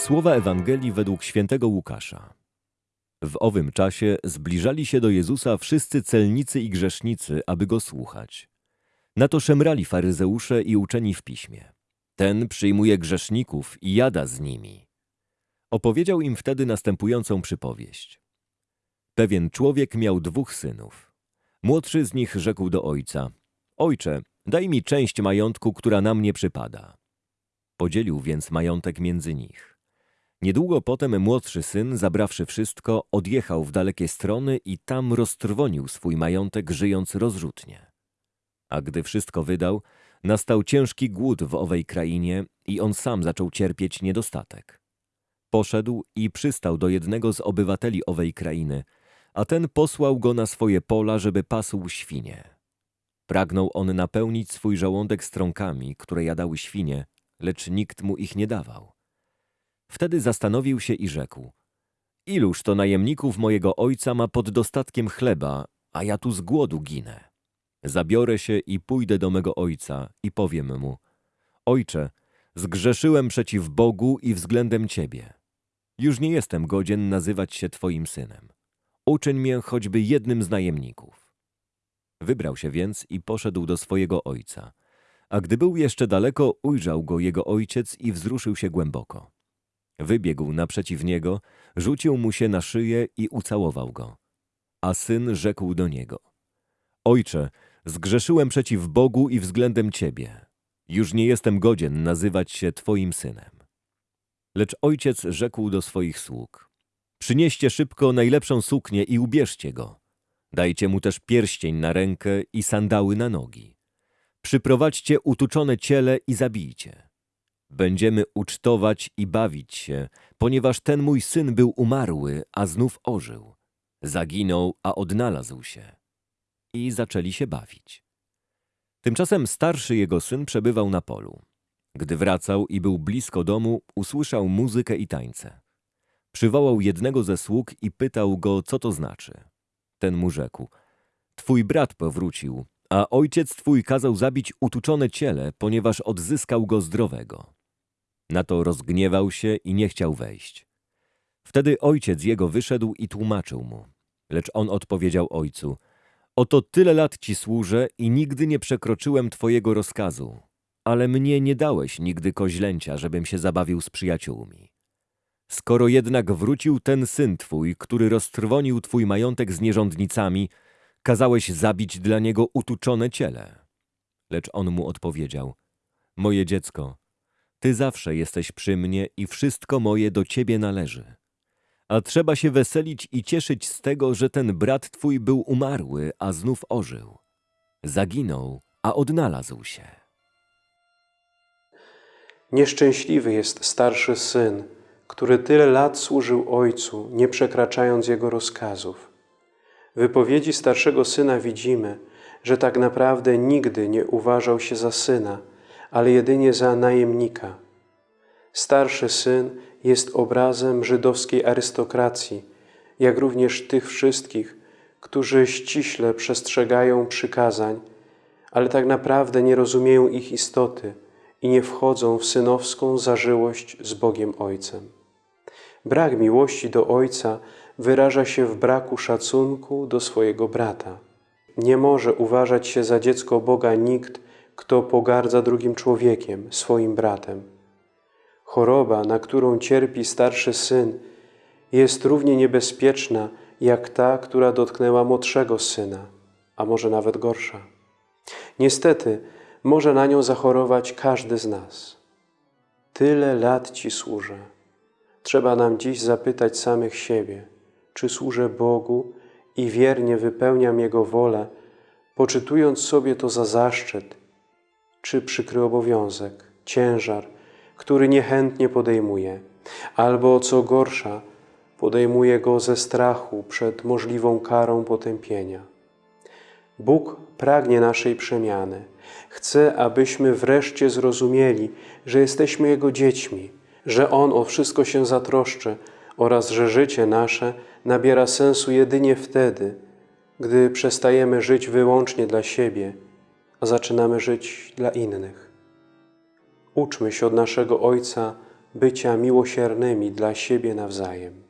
Słowa Ewangelii według świętego Łukasza. W owym czasie zbliżali się do Jezusa wszyscy celnicy i grzesznicy, aby go słuchać. Na to szemrali faryzeusze i uczeni w piśmie. Ten przyjmuje grzeszników i jada z nimi. Opowiedział im wtedy następującą przypowieść. Pewien człowiek miał dwóch synów. Młodszy z nich rzekł do ojca: Ojcze, daj mi część majątku, która na mnie przypada. Podzielił więc majątek między nich. Niedługo potem młodszy syn, zabrawszy wszystko, odjechał w dalekie strony i tam roztrwonił swój majątek, żyjąc rozrzutnie. A gdy wszystko wydał, nastał ciężki głód w owej krainie i on sam zaczął cierpieć niedostatek. Poszedł i przystał do jednego z obywateli owej krainy, a ten posłał go na swoje pola, żeby pasł świnie. Pragnął on napełnić swój żołądek strąkami, które jadały świnie, lecz nikt mu ich nie dawał. Wtedy zastanowił się i rzekł: Iluż to najemników mojego ojca ma pod dostatkiem chleba, a ja tu z głodu ginę. Zabiorę się i pójdę do mego ojca i powiem mu: Ojcze, zgrzeszyłem przeciw Bogu i względem ciebie. Już nie jestem godzien nazywać się twoim synem. Uczyń mnie choćby jednym z najemników. Wybrał się więc i poszedł do swojego ojca. A gdy był jeszcze daleko, ujrzał go jego ojciec i wzruszył się głęboko. Wybiegł naprzeciw niego, rzucił mu się na szyję i ucałował go. A syn rzekł do niego: Ojcze, zgrzeszyłem przeciw Bogu i względem ciebie. Już nie jestem godzien nazywać się twoim synem. Lecz ojciec rzekł do swoich sług: Przynieście szybko najlepszą suknię i ubierzcie go. Dajcie mu też pierścień na rękę i sandały na nogi. Przyprowadźcie utuczone ciele i zabijcie. Będziemy ucztować i bawić się, ponieważ ten mój syn był umarły, a znów ożył. Zaginął, a odnalazł się. I zaczęli się bawić. Tymczasem starszy jego syn przebywał na polu. Gdy wracał i był blisko domu, usłyszał muzykę i tańce. Przywołał jednego ze sług i pytał go, co to znaczy. Ten mu rzekł: Twój brat powrócił, a ojciec twój kazał zabić utuczone ciele, ponieważ odzyskał go zdrowego. Na to rozgniewał się i nie chciał wejść. Wtedy ojciec jego wyszedł i tłumaczył mu. Lecz on odpowiedział ojcu: Oto tyle lat ci służę i nigdy nie przekroczyłem twojego rozkazu, ale mnie nie dałeś nigdy koźlęcia, żebym się zabawił z przyjaciółmi. Skoro jednak wrócił ten syn twój, który roztrwonił twój majątek z nierządnicami, kazałeś zabić dla niego utuczone ciele. Lecz on mu odpowiedział: Moje dziecko, ty zawsze jesteś przy mnie i wszystko moje do ciebie należy. A trzeba się weselić i cieszyć z tego, że ten brat twój był umarły, a znów ożył. Zaginął, a odnalazł się. Nieszczęśliwy jest starszy syn, który tyle lat służył ojcu, nie przekraczając jego rozkazów. W wypowiedzi starszego syna widzimy, że tak naprawdę nigdy nie uważał się za syna, ale jedynie za najemnika. Starszy syn jest obrazem żydowskiej arystokracji, jak również tych wszystkich, którzy ściśle przestrzegają przykazań, ale tak naprawdę nie rozumieją ich istoty i nie wchodzą w synowską zażyłość z Bogiem Ojcem. Brak miłości do Ojca wyraża się w braku szacunku do swojego brata. Nie może uważać się za dziecko Boga nikt, kto pogardza drugim człowiekiem, swoim bratem. Choroba, na którą cierpi starszy syn, jest równie niebezpieczna jak ta, która dotknęła młodszego syna, a może nawet gorsza. Niestety, może na nią zachorować każdy z nas. Tyle lat Ci służę. Trzeba nam dziś zapytać samych siebie, czy służę Bogu i wiernie wypełniam Jego wolę, poczytując sobie to za zaszczyt, czy przykry obowiązek, ciężar, który niechętnie podejmuje, albo co gorsza, podejmuje go ze strachu przed możliwą karą potępienia. Bóg pragnie naszej przemiany. Chce, abyśmy wreszcie zrozumieli, że jesteśmy Jego dziećmi, że On o wszystko się zatroszczy oraz że życie nasze nabiera sensu jedynie wtedy, gdy przestajemy żyć wyłącznie dla siebie, zaczynamy żyć dla innych. Uczmy się od naszego Ojca bycia miłosiernymi dla siebie nawzajem.